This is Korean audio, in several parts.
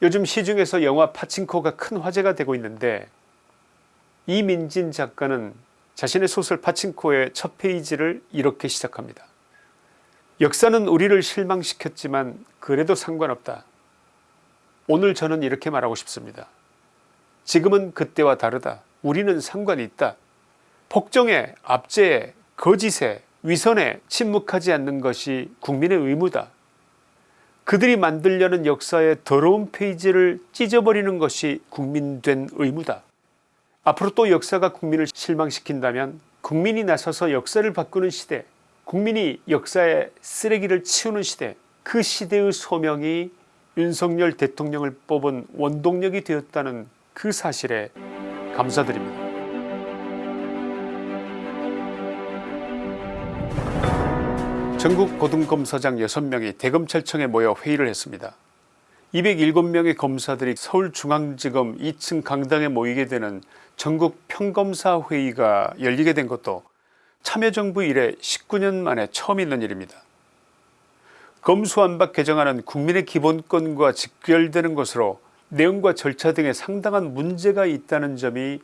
요즘 시중에서 영화 파친코가 큰 화제가 되고 있는데 이민진 작가는 자신의 소설 파친코의 첫 페이지를 이렇게 시작합니다. 역사는 우리를 실망시켰지만 그래도 상관없다. 오늘 저는 이렇게 말하고 싶습니다. 지금은 그때와 다르다. 우리는 상관이 있다. 폭정에 압제에 거짓에 위선에 침묵하지 않는 것이 국민의 의무다. 그들이 만들려는 역사의 더러운 페이지를 찢어버리는 것이 국민된 의무다. 앞으로 또 역사가 국민을 실망시킨다면 국민이 나서서 역사를 바꾸는 시대 국민이 역사의 쓰레기를 치우는 시대 그 시대의 소명이 윤석열 대통령을 뽑은 원동력이 되었다는 그 사실에 감사드립니다. 전국 고등검사장 6명이 대검찰청에 모여 회의를 했습니다. 207명의 검사들이 서울중앙지검 2층 강당에 모이게 되는 전국 평검사 회의가 열리게 된 것도 참여정부 이래 19년 만에 처음 있는 일입니다. 검수완박 개정안은 국민의 기본권과 직결되는 것으로 내용과 절차 등에 상당한 문제가 있다는 점이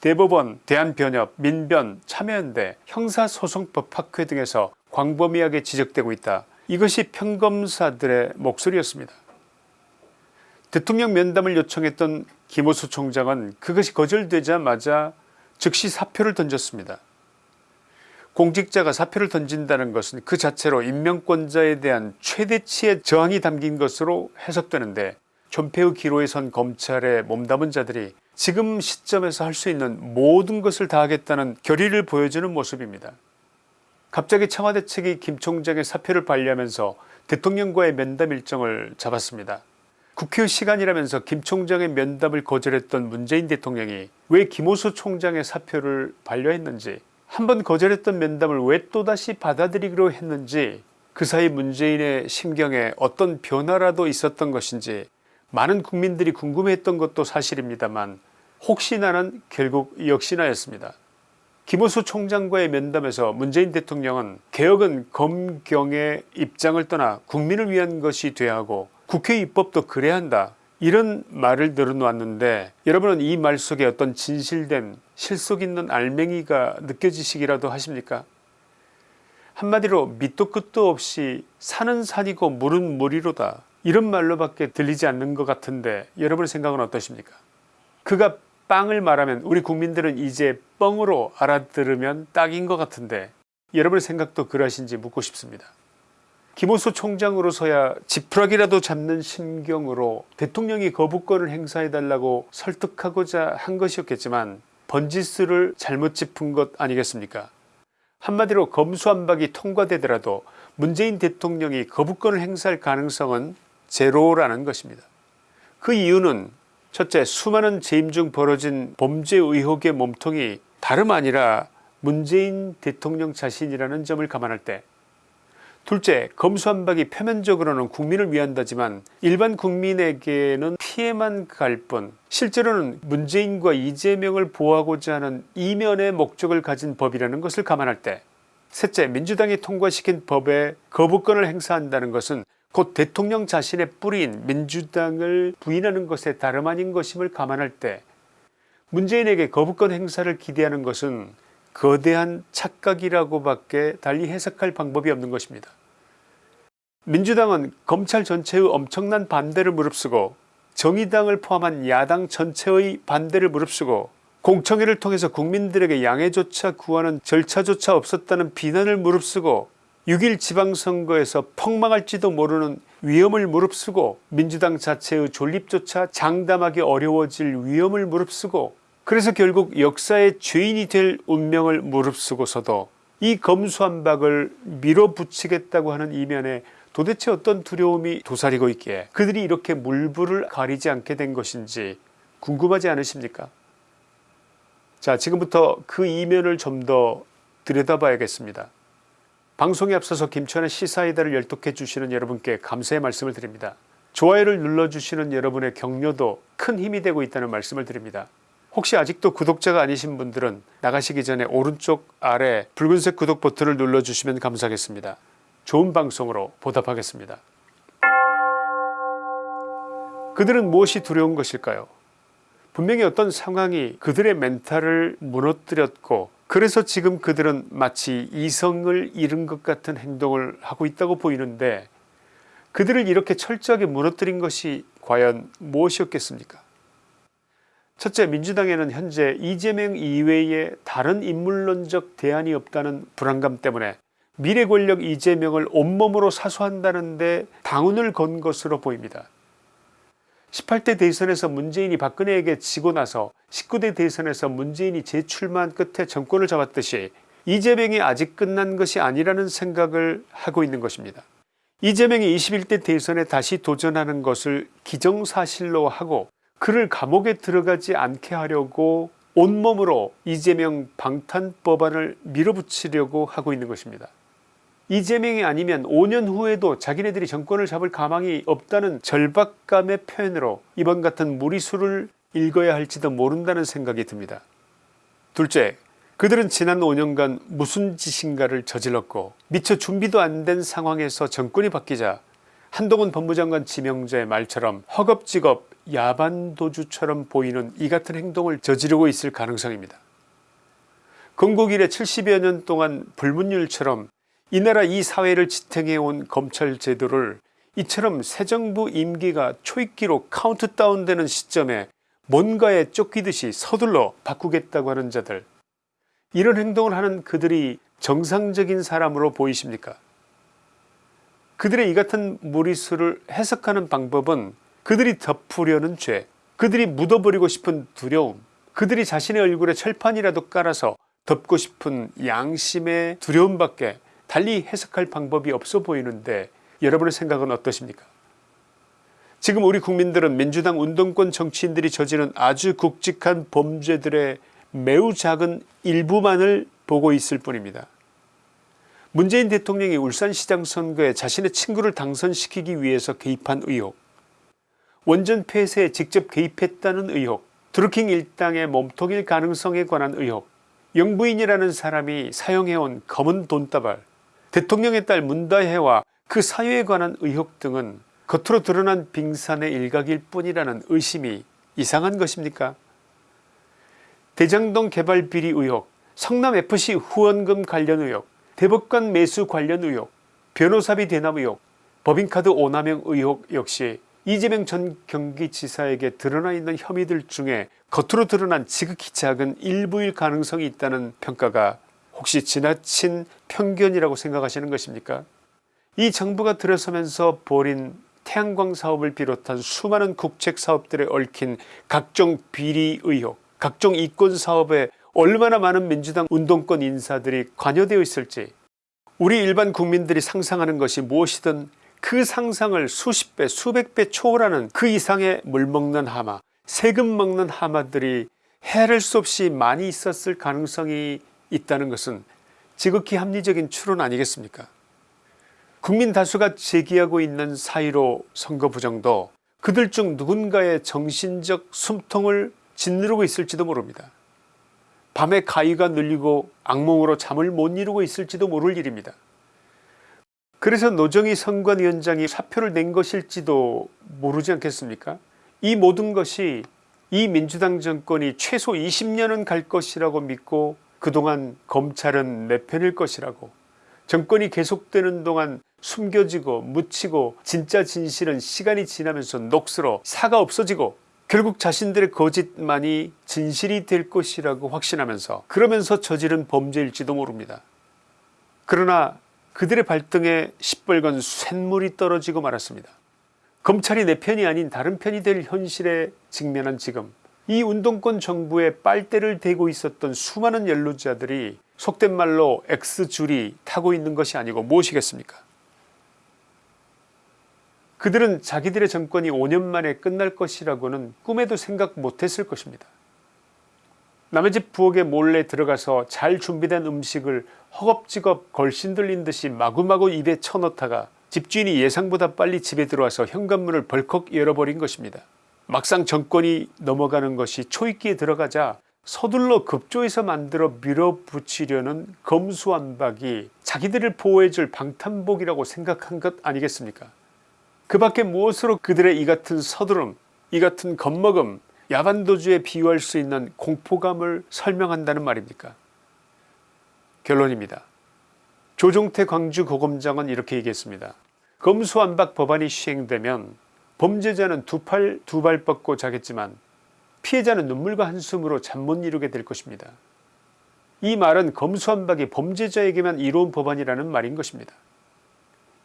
대법원, 대한변협, 민변, 참여연대, 형사소송법학회 등에서 광범위하게 지적되고 있다. 이것이 평검사들의 목소리였습니다. 대통령 면담을 요청했던 김호수 총장은 그것이 거절되자마자 즉시 사표를 던졌습니다. 공직자가 사표를 던진다는 것은 그 자체로 임명권자에 대한 최대치의 저항이 담긴 것으로 해석되는데 존폐의 기로에 선 검찰의 몸담은 자들이 지금 시점에서 할 수 있는 모든 것을 다하겠다는 결의를 보여주는 모습입니다. 갑자기 청와대 측이 김 총장의 사표를 반려하면서 대통령과의 면담 일정을 잡았습니다. 국회 시간이라면서 김 총장의 면담을 거절했던 문재인 대통령이 왜 김호수 총장의 사표를 반려했는지 한번 거절했던 면담을 왜 또다시 받아들이기로 했는지 그 사이 문재인의 심경에 어떤 변화라도 있었던 것인지 많은 국민들이 궁금해했던 것도 사실입니다만 혹시나는 결국 역시나였습니다. 김호수 총장과의 면담에서 문재인 대통령은 개혁은 검경의 입장을 떠나 국민을 위한 것이 돼야 하고 국회 입법도 그래야 한다. 이런 말을 늘어놓았는데 여러분은 이 말 속에 어떤 진실된 실속 있는 알맹이가 느껴지시기라도 하십니까? 한마디로 밑도 끝도 없이 산은 산이고 물은 물이로다. 이런 말로밖에 들리지 않는 것 같은데 여러분의 생각은 어떠십니까? 그가 빵을 말하면 우리 국민들은 이제 뻥으로 알아들으면 딱인 것 같은데 여러분의 생각도 그러하신지 묻고 싶습니다. 김호수 총장으로서야 지푸라기라도 잡는 심경으로 대통령이 거부권을 행사해달라고 설득하고자 한 것이었겠지만 번지수를 잘못 짚은 것 아니겠습니까 한마디로 검수안박이 통과되더라도 문재인 대통령이 거부권을 행사할 가능성은 제로라는 것입니다. 그 이유는 첫째 수많은 재임 중 벌어진 범죄 의혹의 몸통이 다름 아니라 문재인 대통령 자신이라는 점을 감안할 때 둘째 검수한박이 표면적으로는 국민을 위한다지만 일반 국민에게는 피해만 갈 뿐 실제로는 문재인과 이재명을 보호하고자 하는 이면의 목적을 가진 법이라는 것을 감안할 때 셋째 민주당이 통과시킨 법에 거부권을 행사한다는 것은 곧 대통령 자신의 뿌리인 민주당을 부인하는 것에 다름 아닌 것임을 감안할 때 문재인에게 거부권 행사를 기대하는 것은 거대한 착각이라고 밖에 달리 해석할 방법이 없는 것입니다. 민주당은 검찰 전체의 엄청난 반대를 무릅쓰고 정의당을 포함한 야당 전체의 반대를 무릅쓰고 공청회를 통해서 국민들에게 양해조차 구하는 절차조차 없었다는 비난을 무릅쓰고 6일 지방선거에서 폭망할지도 모르는 위험을 무릅쓰고 민주당 자체의 존립조차 장담하기 어려워질 위험을 무릅쓰고 그래서 결국 역사의 죄인이 될 운명을 무릅쓰고서도 이 검수한박을 밀어붙이겠다고 하는 이면에 도대체 어떤 두려움이 도사리고 있기에 그들이 이렇게 물불을 가리지 않게 된 것인지 궁금하지 않으십니까 자 지금부터 그 이면을 좀 더 들여다봐야겠습니다. 방송에 앞서서 김천의 시사이다를 열독해 주시는 여러분께 감사의 말씀을 드립니다. 좋아요를 눌러주시는 여러분의 격려도 큰 힘이 되고 있다는 말씀을 드립니다. 혹시 아직도 구독자가 아니신 분들은 나가시기 전에 오른쪽 아래 붉은색 구독 버튼을 눌러주시면 감사하겠습니다. 좋은 방송으로 보답하겠습니다. 그들은 무엇이 두려운 것일까요 분명히 어떤 상황이 그들의 멘탈을 무너뜨렸고 그래서 지금 그들은 마치 이성을 잃은 것 같은 행동을 하고 있다고 보이는데 그들을 이렇게 철저하게 무너뜨린 것이 과연 무엇이었겠습니까 첫째 민주당에는 현재 이재명 이외에 다른 인물론적 대안이 없다는 불안감 때문에 미래 권력 이재명을 온몸으로 사수한다는 데 당운을 건 것으로 보입니다. 18대 대선에서 문재인이 박근혜에게 지고 나서 19대 대선에서 문재인이 재출마한 끝에 정권을 잡았듯이 이재명이 아직 끝난 것이 아니라는 생각을 하고 있는 것입니다. 이재명이 21대 대선에 다시 도전하는 것을 기정사실로 하고 그를 감옥에 들어가지 않게 하려고 온몸으로 이재명 방탄법안을 밀어붙이려고 하고 있는 것입니다. 이재명이 아니면 5년 후에도 자기네들이 정권을 잡을 가망이 없다는 절박감의 표현으로 이번 같은 무리수를 읽어야 할지도 모른다는 생각이 듭니다. 둘째 그들은 지난 5년간 무슨 짓인가를 저질렀고 미처 준비도 안 된 상황에서 정권이 바뀌자 한동훈 법무장관 지명자의 말처럼 허겁지겁 야반도주처럼 보이는 이 같은 행동을 저지르고 있을 가능성입니다. 건국 이래 70여 년 동안 불문율처럼 이 나라 이 사회를 지탱해온 검찰 제도를 이처럼 새 정부 임기가 초입기로 카운트다운 되는 시점에 뭔가에 쫓기듯이 서둘러 바꾸겠다고 하는 자들. 이런 행동을 하는 그들이 정상적인 사람으로 보이십니까? 그들의 이 같은 무리수를 해석하는 방법은 그들이 덮으려는 죄 그들이 묻어버리고 싶은 두려움 그들이 자신의 얼굴에 철판이라도 깔아서 덮고 싶은 양심의 두려움밖에 달리 해석할 방법이 없어 보이는데 여러분의 생각은 어떠십니까 지금 우리 국민들은 민주당 운동권 정치인들이 저지른 아주 굵직한 범죄들의 매우 작은 일부만을 보고 있을 뿐입니다. 문재인 대통령이 울산시장 선거에 자신의 친구를 당선시키기 위해서 개입한 의혹 원전 폐쇄에 직접 개입했다는 의혹 드루킹 일당의 몸통일 가능성에 관한 의혹 영부인이라는 사람이 사용해온 검은 돈다발 대통령의 딸 문다혜와 그 사유에 관한 의혹 등은 겉으로 드러난 빙산의 일각일 뿐이라는 의심이 이상한 것입니까? 대장동 개발 비리 의혹 성남FC 후원금 관련 의혹 대법관 매수 관련 의혹 변호사비 대납 의혹 법인카드 오남용 의혹 역시 이재명 전 경기지사에게 드러나 있는 혐의들 중에 겉으로 드러난 지극히 작은 일부일 가능성이 있다는 평가가 혹시 지나친 편견이라고 생각하시는 것입니까? 이 정부가 들어서면서 벌인 태양광 사업을 비롯한 수많은 국책 사업들에 얽힌 각종 비리 의혹 각종 이권 사업에 얼마나 많은 민주당 운동권 인사들이 관여되어 있을지 우리 일반 국민들이 상상하는 것이 무엇이든 그 상상을 수십 배 수백 배 초월하는 그 이상의 물먹는 하마 세금 먹는 하마들이 헤아릴 수 없이 많이 있었을 가능성이 있다는 것은 지극히 합리적인 추론 아니겠습니까? 국민 다수가 제기하고 있는 4.15 선거 부정도 그들 중 누군가의 정신적 숨통을 짓누르고 있을지도 모릅니다. 밤에 가위가 눌리고 악몽으로 잠을 못 이루고 있을지도 모를 일입니다. 그래서 노정희 선관위원장이 사표를 낸 것일지도 모르지 않겠습니까? 이 모든 것이 이 민주당 정권이 최소 20년은 갈 것이라고 믿고 그동안 검찰은 내 편일 것이라고 정권이 계속되는 동안 숨겨지고 묻히고 진짜 진실은 시간이 지나면서 녹슬어 사가 없어지고 결국 자신들의 거짓만이 진실이 될 것이라고 확신하면서 그러면서 저지른 범죄일지도 모릅니다. 그러나 그들의 발등에 시뻘건 쇳물이 떨어지고 말았습니다. 검찰이 내 편이 아닌 다른 편이 될 현실에 직면한 지금 이 운동권 정부에 빨대를 대고 있었던 수많은 연루자들이 속된 말로 X줄이 타고 있는 것이 아니고 무엇이겠습니까 그들은 자기들의 정권이 5년 만에 끝날 것이라고는 꿈에도 생각 못했을 것입니다. 남의 집 부엌에 몰래 들어가서 잘 준비된 음식을 허겁지겁 걸신들린 듯이 마구마구 입에 쳐넣다가 집주인이 예상보다 빨리 집에 들어와서 현관문을 벌컥 열어버린 것입니다. 막상 정권이 넘어가는 것이 초입기에 들어가자 서둘러 급조해서 만들어 밀어붙이려는 검수완박이 자기들을 보호해줄 방탄복이라고 생각한 것 아니겠습니까 그 밖에 무엇으로 그들의 이 같은 서두름 이 같은 겁먹음 야반도주에 비유할 수 있는 공포감을 설명한다는 말입니까 결론입니다. 조종태 광주고검장은 이렇게 얘기했습니다. 검수완박 법안이 시행되면 범죄자는 두 팔 두 발 뻗고 자겠지만 피해자는 눈물과 한숨으로 잠 못 이루게 될 것입니다. 이 말은 검수완박이 범죄자에게만 이로운 법안이라는 말인 것입니다.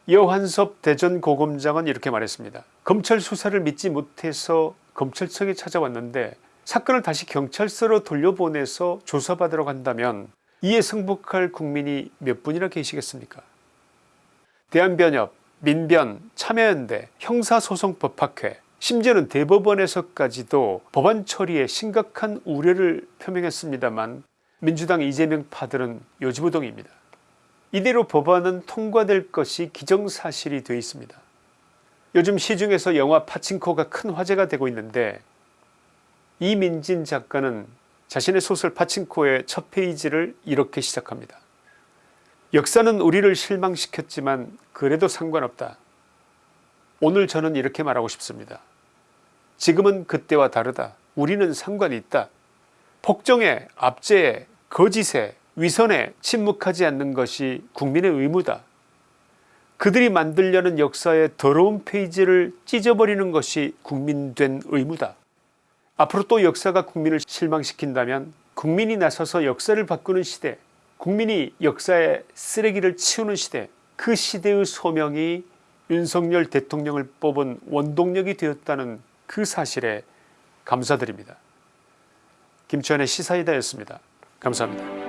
여환섭 대전고검장은 이렇게 말했습니다. 검찰 수사를 믿지 못해서 검찰청에 찾아왔는데 사건을 다시 경찰서로 돌려보내서 조사받으러 간다면 이에 승복할 국민이 몇 분이나 계시겠습니까 대한변협, 민변, 참여연대, 형사소송법학회 심지어는 대법원에서까지도 법안 처리에 심각한 우려를 표명했습니다만 민주당 이재명 파들은 요지부동입니다. 이대로 법안은 통과될 것이 기정사실이 되어 있습니다. 요즘 시중에서 영화 파친코가 큰 화제가 되고 있는데 이민진 작가는 자신의 소설 파친코의 첫 페이지를 이렇게 시작합니다. 역사는 우리를 실망시켰지만 그래도 상관없다. 오늘 저는 이렇게 말하고 싶습니다. 지금은 그때와 다르다. 우리는 상관이 있다. 폭정에 압제에 거짓에 위선에 침묵하지 않는 것이 국민의 의무다. 그들이 만들려는 역사의 더러운 페이지를 찢어버리는 것이 국민된 의무다. 앞으로 또 역사가 국민을 실망시킨다면 국민이 나서서 역사를 바꾸는 시대 국민이 역사의 쓰레기를 치우는 시대 그 시대의 소명이 윤석열 대통령을 뽑은 원동력이 되었다는 그 사실에 감사드립니다. 김치환의 시사이다였습니다. 감사합니다.